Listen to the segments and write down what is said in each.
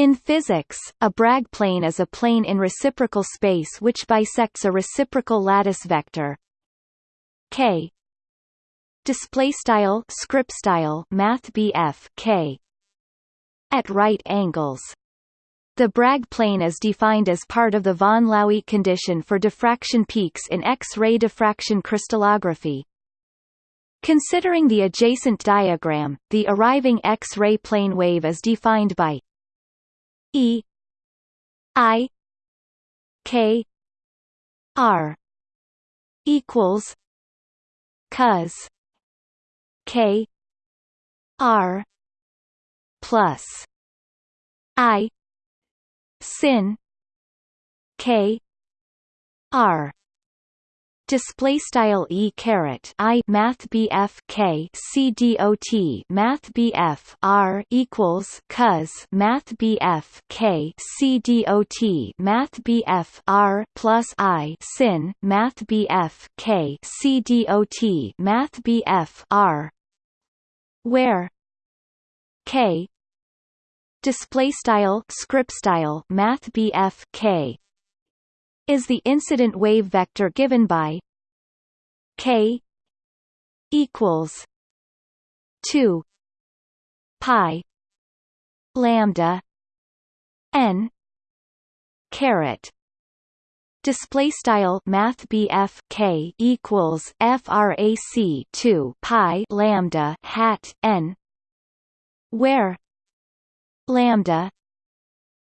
In physics, a Bragg plane is a plane in reciprocal space which bisects a reciprocal lattice vector. K. Display style script style math k. At right angles. The Bragg plane is defined as part of the von Laue condition for diffraction peaks in X-ray diffraction crystallography. Considering the adjacent diagram, the arriving X-ray plane wave is defined by E I K R equals cos K R plus I sin K R display style e caret i math bf k c math bf r equals cos math bf k c math bf r plus i sin math bf k c math bf r. Where k display style script style math bf k is the incident wave vector given by k equals 2 pi lambda n caret. Display style Math k equals FRAC two Pi lambda hat N where lambda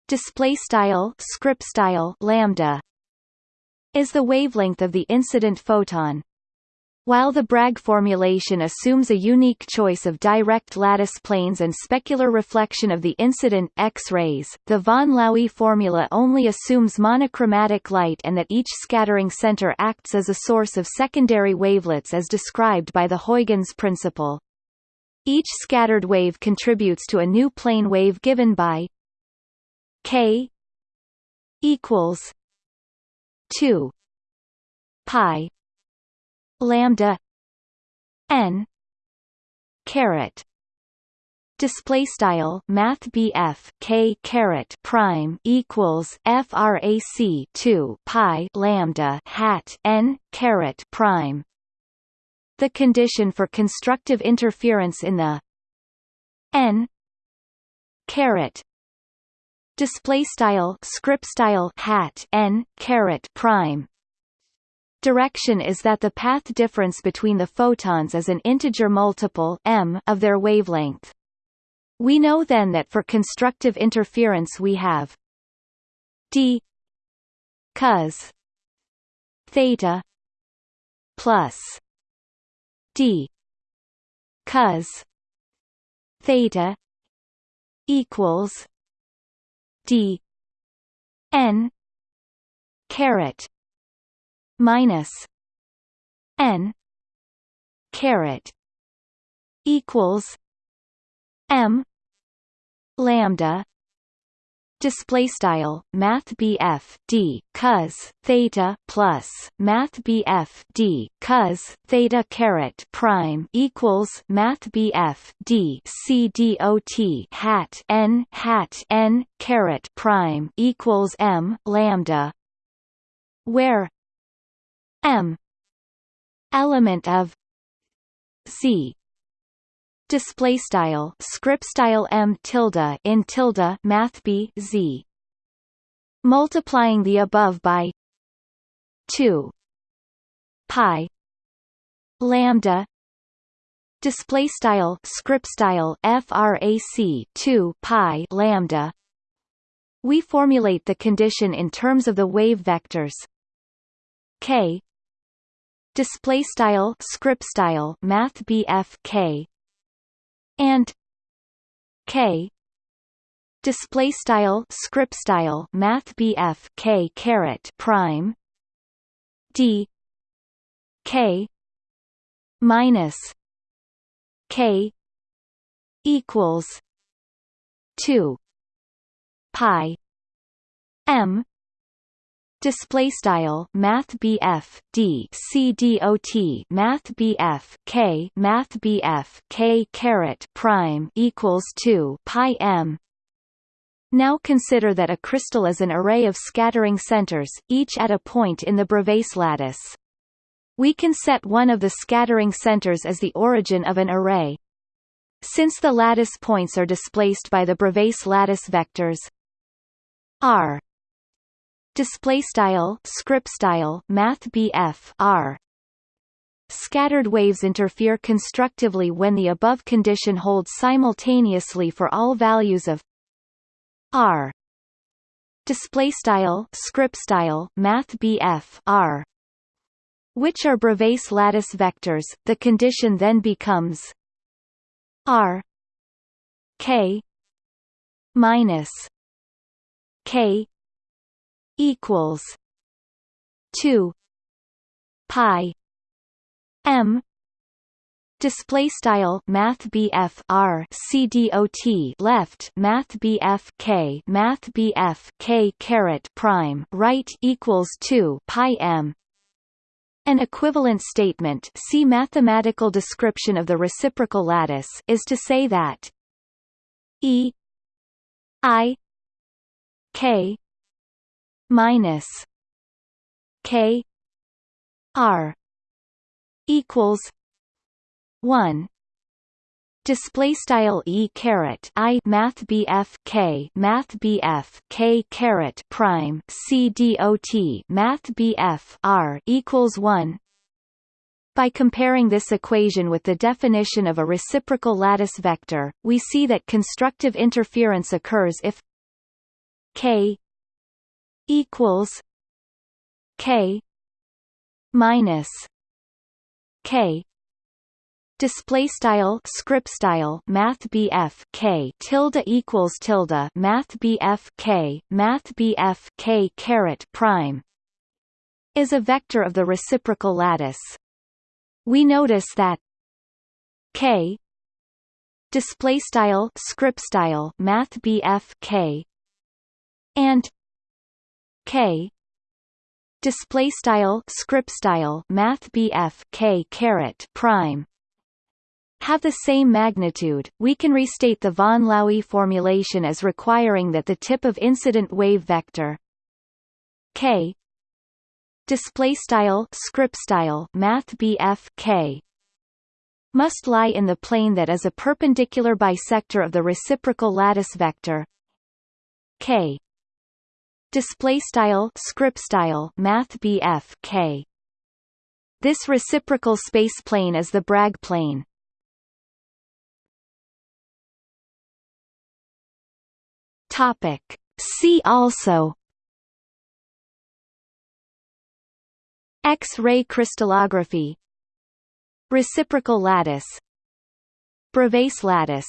display style script style lambda is the wavelength of the incident photon while the Bragg formulation assumes a unique choice of direct lattice planes and specular reflection of the incident X-rays, the von Laue formula only assumes monochromatic light and that each scattering center acts as a source of secondary wavelets as described by the Huygens principle. Each scattered wave contributes to a new plane wave given by k equals 2 pi. Lambda. N. Caret. Display style math BF k caret prime equals frac 2 pi lambda hat n caret prime. The condition for constructive interference in the n caret display style script style hat n caret prime. Direction is that the path difference between the photons is an integer multiple m of their wavelength. We know then that for constructive interference we have d cos theta plus d cos theta equals d. N. Caret. Minus n. Caret. Equals m. Lambda display style math D cos theta plus math D cos theta caret prime equals math D C D O T hat N hat N caret prime equals M lambda where M element of C display style script style m tilde in tilde math b z. Multiplying the above by 2 pi lambda display style script style frac 2 pi lambda. We formulate the condition in terms of the wave vectors. K display style script style math bf k and k. Display style script style math bf k caret prime d k minus k equals 2 pi m display style math BF D C D O T math BF K math BF K caret prime equals 2 pi m Now consider that a crystal is an array of scattering centers, each at a point in the Bravais lattice. We can set one of the scattering centers as the origin of an array. Since the lattice points are displaced by the Bravais lattice vectors r display style script style math r. Scattered waves interfere constructively when the above condition holds simultaneously for all values of r. Display style script style math r. Which are Bravais lattice vectors. The condition then becomes r. K. minus k equals 2 pi m display style math BF R C D O T left math BF K math BF K caret prime right equals 2 pi m. An equivalent statement see mathematical description of the reciprocal lattice is to say that E I K minus K R equals 1 display style e caret i math bf k math bf k caret prime c dot math bf r equals 1 by comparing this equation with the definition of a reciprocal lattice vector, we see that constructive interference occurs if k equals k minus k. Display style script style math BF K. Tilde equals tilde math BF K. Math BF K caret prime is a vector of the reciprocal lattice. We notice that K display style script style math BF K and K. Display style script style math BF K caret prime. Have the same magnitude, we can restate the von Laue formulation as requiring that the tip of incident wave vector k. Display style script style math k. Must lie in the plane that is a perpendicular bisector of the reciprocal lattice vector k display style script style math BF k. This reciprocal space plane is the Bragg plane. Topic. See also. X-ray crystallography. Reciprocal lattice. Bravais lattice.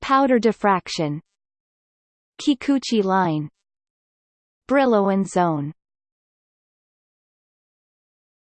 Powder diffraction. Kikuchi line Brillouin zone